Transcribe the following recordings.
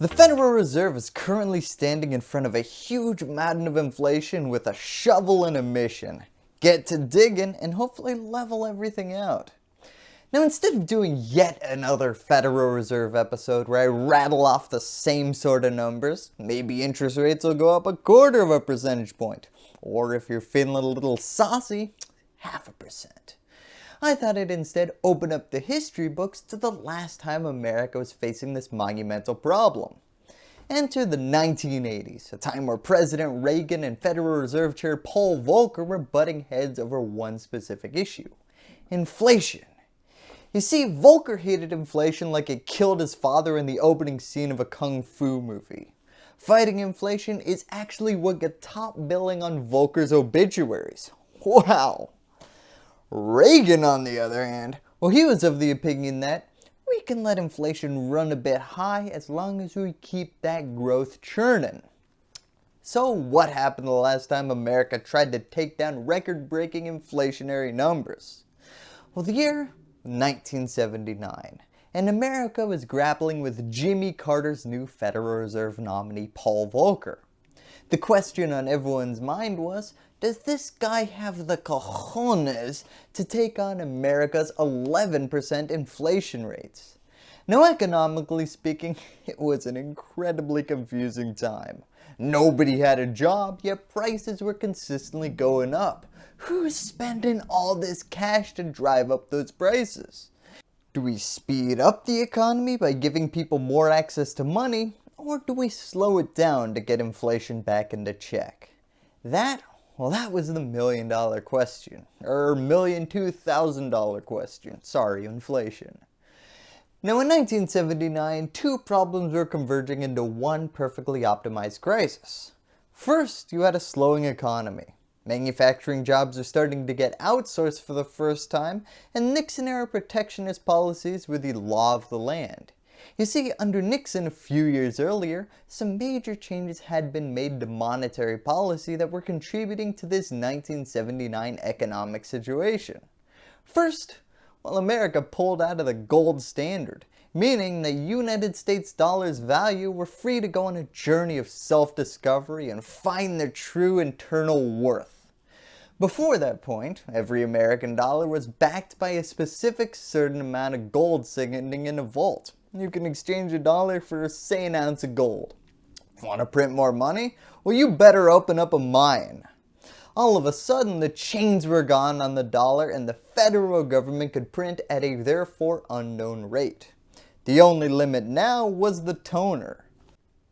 The Federal Reserve is currently standing in front of a huge mountain of inflation with a shovel and a mission. Get to digging and hopefully level everything out. Now instead of doing yet another Federal Reserve episode where I rattle off the same sort of numbers, maybe interest rates will go up a quarter of a percentage point, or if you're feeling a little saucy, half a percent. I thought I'd instead open up the history books to the last time America was facing this monumental problem. Enter the 1980s, a time where President Reagan and Federal Reserve Chair Paul Volcker were butting heads over one specific issue, inflation. You see, Volcker hated inflation like it killed his father in the opening scene of a kung fu movie. Fighting inflation is actually what got top billing on Volcker's obituaries. Wow! Reagan on the other hand, well he was of the opinion that we can let inflation run a bit high as long as we keep that growth churning. So what happened the last time America tried to take down record-breaking inflationary numbers? Well the year 1979, and America was grappling with Jimmy Carter's new Federal Reserve nominee Paul Volcker. The question on everyone's mind was, does this guy have the cojones to take on America's 11% inflation rates? Now economically speaking, it was an incredibly confusing time. Nobody had a job, yet prices were consistently going up. Who's spending all this cash to drive up those prices? Do we speed up the economy by giving people more access to money, or do we slow it down to get inflation back into check? That, well that was the million dollar question, or million two thousand dollar question, sorry inflation. Now in 1979, two problems were converging into one perfectly optimized crisis. First, you had a slowing economy. Manufacturing jobs are starting to get outsourced for the first time, and Nixon-era protectionist policies were the law of the land. You see, under Nixon a few years earlier, some major changes had been made to monetary policy that were contributing to this 1979 economic situation. First, well, America pulled out of the gold standard, meaning the United States dollar's value were free to go on a journey of self-discovery and find their true internal worth. Before that point, every American dollar was backed by a specific certain amount of gold sitting in a vault. You can exchange a dollar for say an ounce of gold. Want to print more money? Well you better open up a mine all of a sudden the chains were gone on the dollar and the federal government could print at a therefore unknown rate. The only limit now was the toner.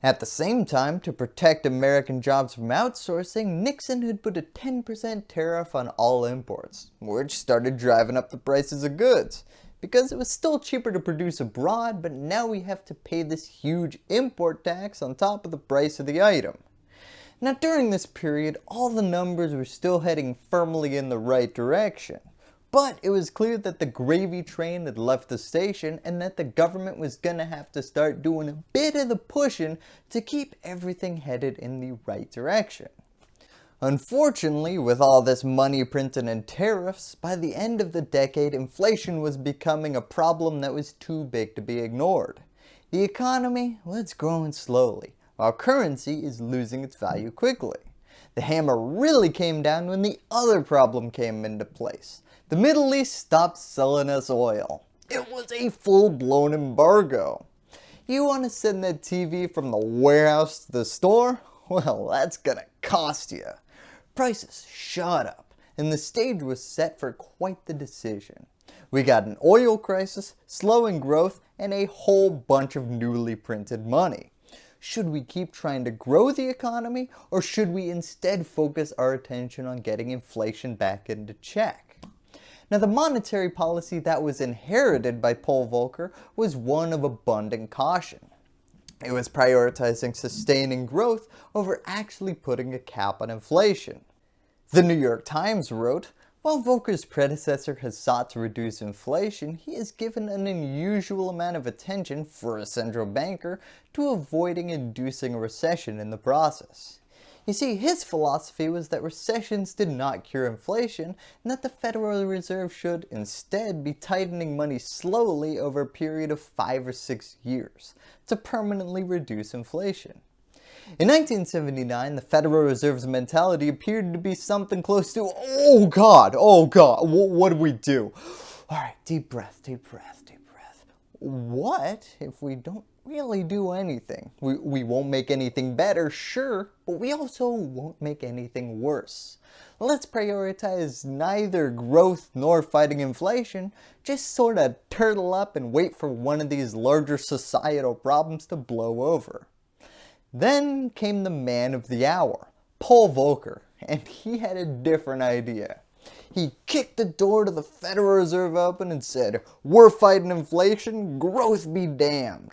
At the same time, to protect American jobs from outsourcing, Nixon had put a 10% tariff on all imports, which started driving up the prices of goods, because it was still cheaper to produce abroad, but now we have to pay this huge import tax on top of the price of the item. Now during this period, all the numbers were still heading firmly in the right direction. But it was clear that the gravy train had left the station and that the government was gonna have to start doing a bit of the pushing to keep everything headed in the right direction. Unfortunately, with all this money printing and tariffs, by the end of the decade inflation was becoming a problem that was too big to be ignored. The economy, it's growing slowly, while currency is losing its value quickly. The hammer really came down when the other problem came into place. The Middle East stopped selling us oil. It was a full-blown embargo. You want to send that TV from the warehouse to the store? Well, that's gonna cost you. Prices shot up, and the stage was set for quite the decision. We got an oil crisis, slowing growth, and a whole bunch of newly printed money. Should we keep trying to grow the economy or should we instead focus our attention on getting inflation back into check? Now the monetary policy that was inherited by Paul Volcker was one of abundant caution. It was prioritizing sustaining growth over actually putting a cap on inflation. The New York Times wrote, while Volcker's predecessor has sought to reduce inflation, he has given an unusual amount of attention for a central banker to avoiding inducing a recession in the process. You see, his philosophy was that recessions did not cure inflation and that the Federal Reserve should instead be tightening money slowly over a period of 5 or 6 years to permanently reduce inflation. In 1979, the Federal Reserve's mentality appeared to be something close to, oh god, oh god, what do we do? Alright, deep breath, deep breath, deep breath. What if we don't really do anything. We, we won't make anything better, sure, but we also won't make anything worse. Let's prioritize neither growth nor fighting inflation, just sort of turtle up and wait for one of these larger societal problems to blow over. Then came the man of the hour, Paul Volcker, and he had a different idea. He kicked the door to the Federal Reserve open and said, we're fighting inflation, growth be damned.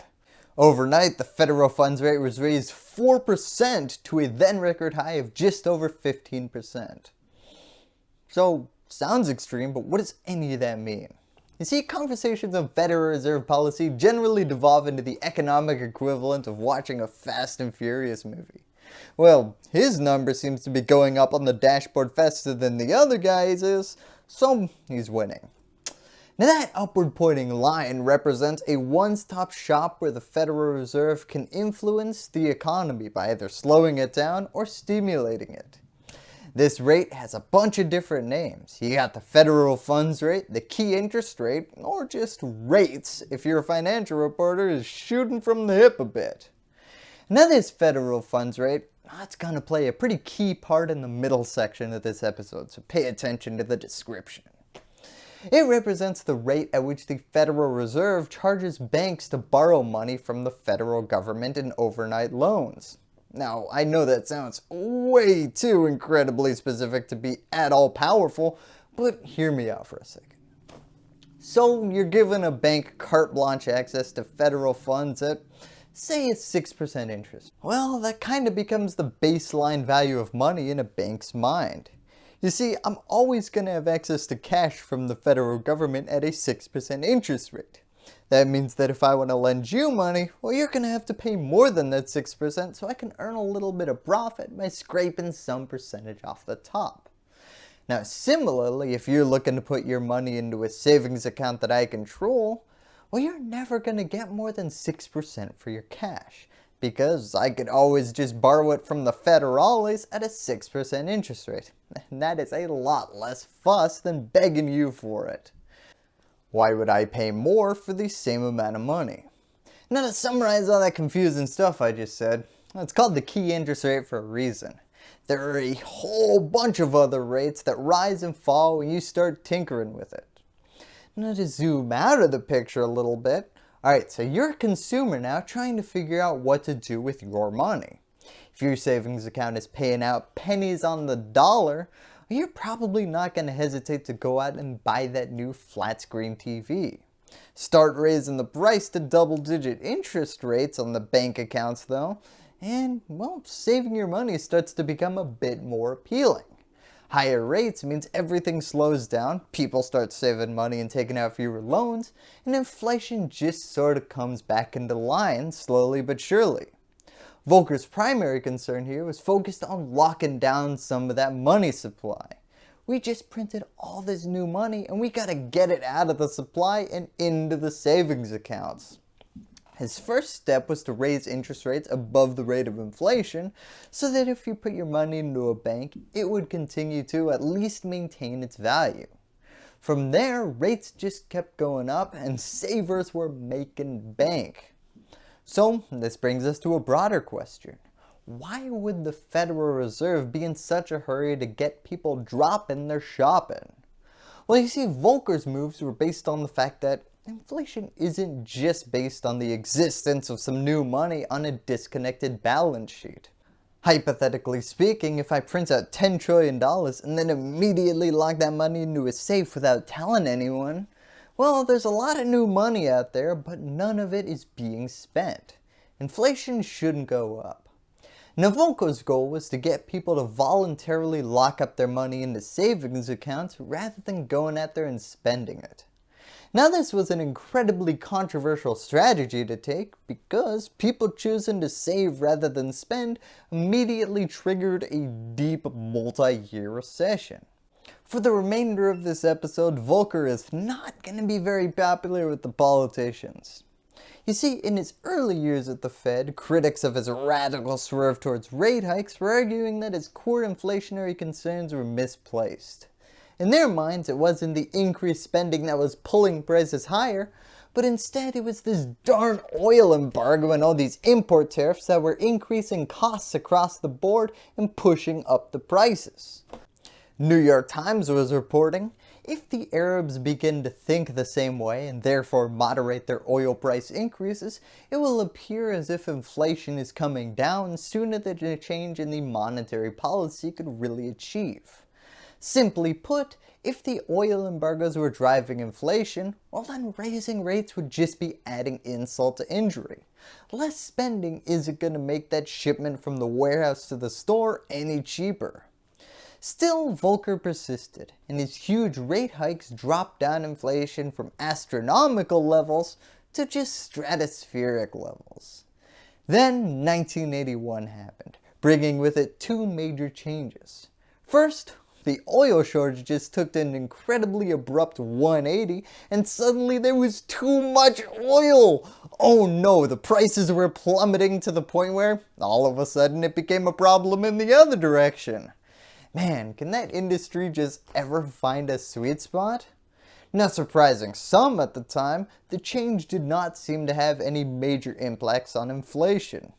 Overnight, the federal funds rate was raised 4% to a then record high of just over 15%. So, sounds extreme, but what does any of that mean? You see, conversations on Federal Reserve policy generally devolve into the economic equivalent of watching a Fast and Furious movie. Well, his number seems to be going up on the dashboard faster than the other guy's is, so he's winning. Now that upward pointing line represents a one-stop shop where the Federal Reserve can influence the economy by either slowing it down or stimulating it. This rate has a bunch of different names. You got the federal funds rate, the key interest rate, or just rates if your financial reporter is shooting from the hip a bit. Now this federal funds rate, ah, that's going to play a pretty key part in the middle section of this episode, so pay attention to the description. It represents the rate at which the Federal Reserve charges banks to borrow money from the federal government in overnight loans. Now, I know that sounds way too incredibly specific to be at all powerful, but hear me out for a second. So you're given a bank carte blanche access to federal funds at say it's 6% interest. Well, that kind of becomes the baseline value of money in a bank's mind. You see, I'm always going to have access to cash from the federal government at a 6% interest rate. That means that if I want to lend you money, well you're going to have to pay more than that 6% so I can earn a little bit of profit by scraping some percentage off the top. Now similarly, if you're looking to put your money into a savings account that I control, well you're never going to get more than 6% for your cash because I could always just borrow it from the federales at a 6% interest rate. And that is a lot less fuss than begging you for it. Why would I pay more for the same amount of money? Now to summarize all that confusing stuff I just said, it's called the key interest rate for a reason. There are a whole bunch of other rates that rise and fall when you start tinkering with it. Now to zoom out of the picture a little bit, Alright, so you're a consumer now trying to figure out what to do with your money. If your savings account is paying out pennies on the dollar, you're probably not going to hesitate to go out and buy that new flat screen TV. Start raising the price to double digit interest rates on the bank accounts though, and well, saving your money starts to become a bit more appealing. Higher rates means everything slows down, people start saving money and taking out fewer loans, and inflation just sort of comes back into line slowly but surely. Volcker's primary concern here was focused on locking down some of that money supply. We just printed all this new money and we gotta get it out of the supply and into the savings accounts. His first step was to raise interest rates above the rate of inflation so that if you put your money into a bank, it would continue to at least maintain its value. From there, rates just kept going up and savers were making bank. So this brings us to a broader question. Why would the Federal Reserve be in such a hurry to get people dropping their shopping? Well, you see, Volcker's moves were based on the fact that Inflation isn't just based on the existence of some new money on a disconnected balance sheet. Hypothetically speaking, if I print out $10 trillion and then immediately lock that money into a safe without telling anyone, well, there's a lot of new money out there, but none of it is being spent. Inflation shouldn't go up. Volcker's goal was to get people to voluntarily lock up their money into savings accounts rather than going out there and spending it. Now this was an incredibly controversial strategy to take because people choosing to save rather than spend immediately triggered a deep multi-year recession. For the remainder of this episode, Volcker is not going to be very popular with the politicians. You see, in his early years at the Fed, critics of his radical swerve towards rate hikes were arguing that his core inflationary concerns were misplaced. In their minds, it wasn't the increased spending that was pulling prices higher, but instead it was this darn oil embargo and all these import tariffs that were increasing costs across the board and pushing up the prices. New York Times was reporting, if the Arabs begin to think the same way and therefore moderate their oil price increases, it will appear as if inflation is coming down sooner than a change in the monetary policy could really achieve. Simply put, if the oil embargoes were driving inflation, well then raising rates would just be adding insult to injury. Less spending isn't going to make that shipment from the warehouse to the store any cheaper. Still, Volcker persisted, and his huge rate hikes dropped down inflation from astronomical levels to just stratospheric levels. Then 1981 happened, bringing with it two major changes. First, the oil shortages took an incredibly abrupt 180 and suddenly there was too much oil. Oh no, the prices were plummeting to the point where all of a sudden it became a problem in the other direction. Man, can that industry just ever find a sweet spot? Not surprising some at the time, the change did not seem to have any major impacts on inflation.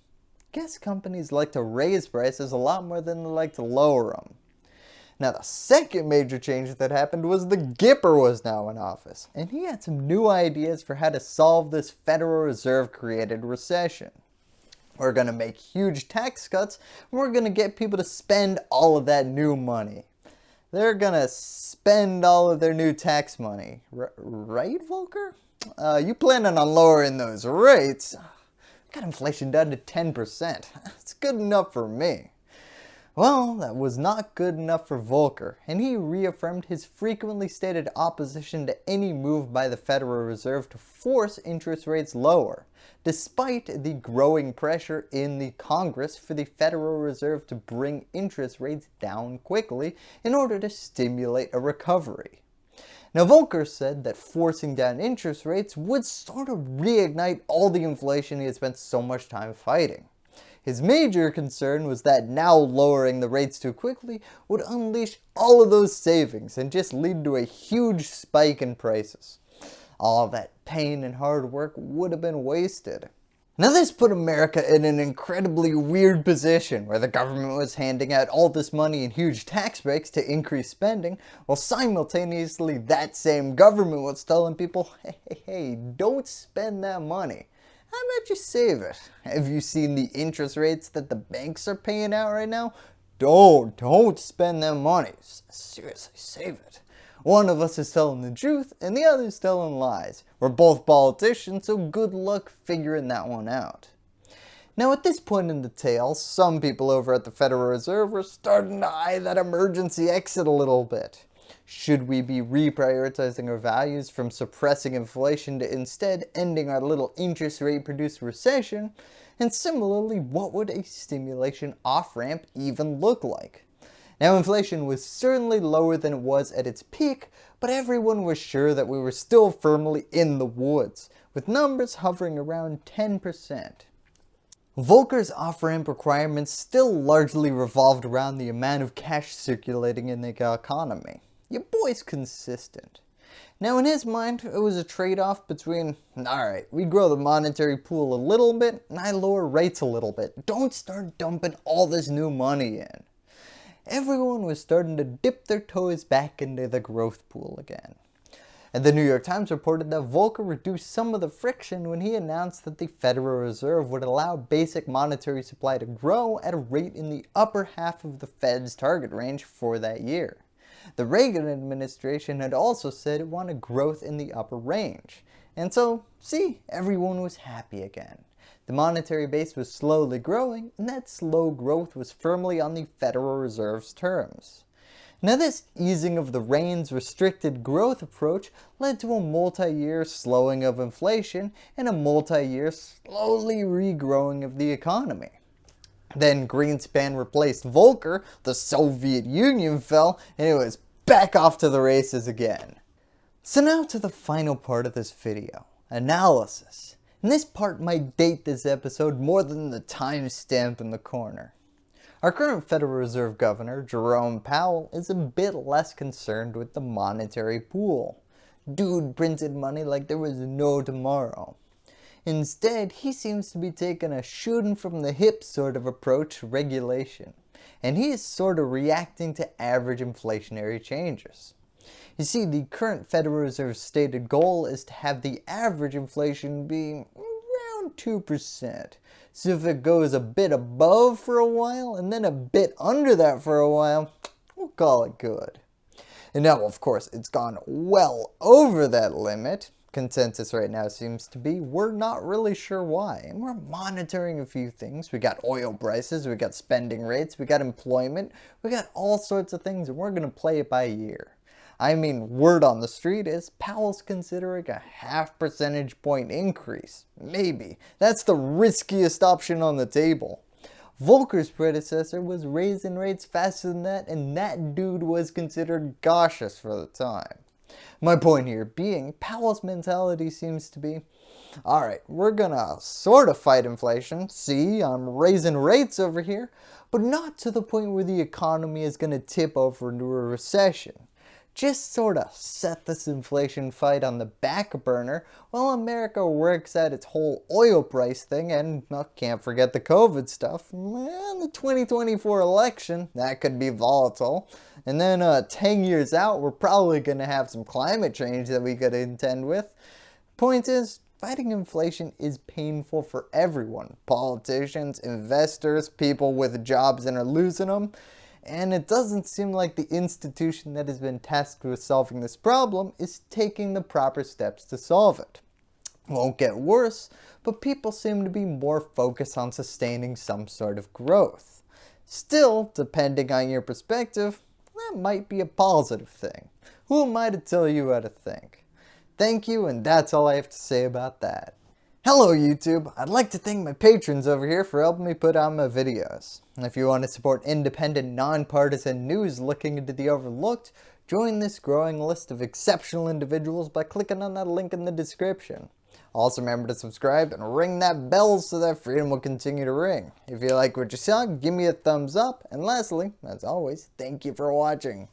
Guess companies like to raise prices a lot more than they like to lower them. Now the second major change that happened was the Gipper was now in office, and he had some new ideas for how to solve this Federal Reserve created recession. We're going to make huge tax cuts. We're going to get people to spend all of that new money. They're going to spend all of their new tax money. R right, Volcker? Uh, you planning on lowering those rates? Got inflation down to 10%. That's good enough for me. Well, that was not good enough for Volcker, and he reaffirmed his frequently stated opposition to any move by the Federal Reserve to force interest rates lower, despite the growing pressure in the Congress for the Federal Reserve to bring interest rates down quickly in order to stimulate a recovery. Now Volcker said that forcing down interest rates would sort of reignite all the inflation he had spent so much time fighting. His major concern was that now lowering the rates too quickly would unleash all of those savings and just lead to a huge spike in prices. All that pain and hard work would have been wasted. Now this put America in an incredibly weird position where the government was handing out all this money in huge tax breaks to increase spending while simultaneously that same government was telling people hey, hey, hey don't spend that money. How about you save it? Have you seen the interest rates that the banks are paying out right now? Don't, don't spend that money. Seriously, save it. One of us is telling the truth and the other is telling lies. We're both politicians, so good luck figuring that one out. Now at this point in the tale, some people over at the Federal Reserve were starting to eye that emergency exit a little bit. Should we be reprioritizing our values from suppressing inflation to instead ending our little interest rate produced recession? And similarly, what would a stimulation off-ramp even look like? Now inflation was certainly lower than it was at its peak, but everyone was sure that we were still firmly in the woods, with numbers hovering around 10%. Volcker's off-ramp requirements still largely revolved around the amount of cash circulating in the economy. Your boy's consistent. Now in his mind, it was a trade-off between, alright, we grow the monetary pool a little bit, and I lower rates a little bit. Don't start dumping all this new money in. Everyone was starting to dip their toes back into the growth pool again. And the New York Times reported that Volcker reduced some of the friction when he announced that the Federal Reserve would allow basic monetary supply to grow at a rate in the upper half of the Fed's target range for that year. The Reagan administration had also said it wanted growth in the upper range. And so, see, everyone was happy again. The monetary base was slowly growing, and that slow growth was firmly on the Federal Reserve's terms. Now this easing of the reins restricted growth approach led to a multi-year slowing of inflation and a multi-year slowly regrowing of the economy. Then Greenspan replaced Volcker, the Soviet Union fell, and it was back off to the races again. So now to the final part of this video, analysis. And this part might date this episode more than the timestamp in the corner. Our current Federal Reserve Governor, Jerome Powell, is a bit less concerned with the monetary pool. Dude printed money like there was no tomorrow. Instead, he seems to be taking a shooting from the hip sort of approach to regulation, and he is sort of reacting to average inflationary changes. You see, the current Federal Reserve's stated goal is to have the average inflation be around 2%. So if it goes a bit above for a while and then a bit under that for a while, we'll call it good. And now of course it's gone well over that limit consensus right now seems to be we're not really sure why. And we're monitoring a few things. We got oil prices, we got spending rates, we got employment, we got all sorts of things and we're going to play it by ear. I mean, word on the street is Powell's considering a half percentage point increase. Maybe. That's the riskiest option on the table. Volcker's predecessor was raising rates faster than that and that dude was considered cautious for the time. My point here being, Powell's mentality seems to be, alright, we're gonna sort of fight inflation, see, I'm raising rates over here, but not to the point where the economy is gonna tip over into a recession. Just sort of set this inflation fight on the back burner while America works out its whole oil price thing and not can't forget the COVID stuff and the 2024 election, that could be volatile. And then uh, 10 years out we're probably going to have some climate change that we could intend with. Point is, fighting inflation is painful for everyone. Politicians, investors, people with jobs and are losing them and it doesn't seem like the institution that has been tasked with solving this problem is taking the proper steps to solve it. Won't get worse, but people seem to be more focused on sustaining some sort of growth. Still, depending on your perspective, that might be a positive thing. Who am I to tell you how to think? Thank you and that's all I have to say about that. Hello YouTube! I'd like to thank my patrons over here for helping me put out my videos. If you want to support independent, nonpartisan news looking into the overlooked, join this growing list of exceptional individuals by clicking on that link in the description. Also remember to subscribe and ring that bell so that freedom will continue to ring. If you like what you saw, give me a thumbs up, and lastly, as always, thank you for watching.